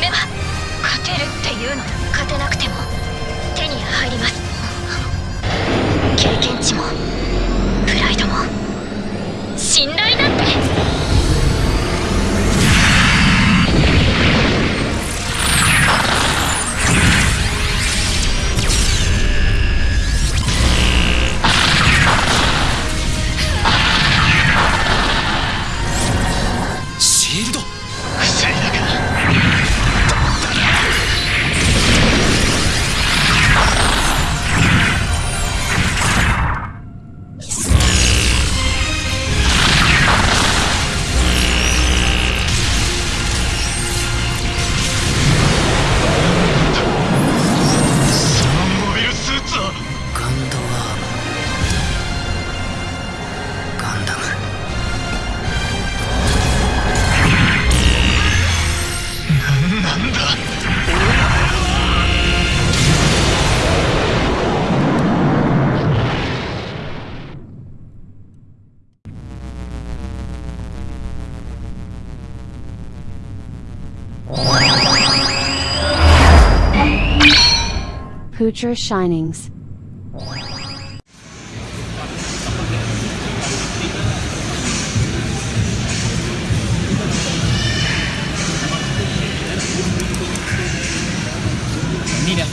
勝てるっていうの。勝てなくても。手に入ります。経験値も。プライドも。信頼だって。Poocher Shinings. Mira.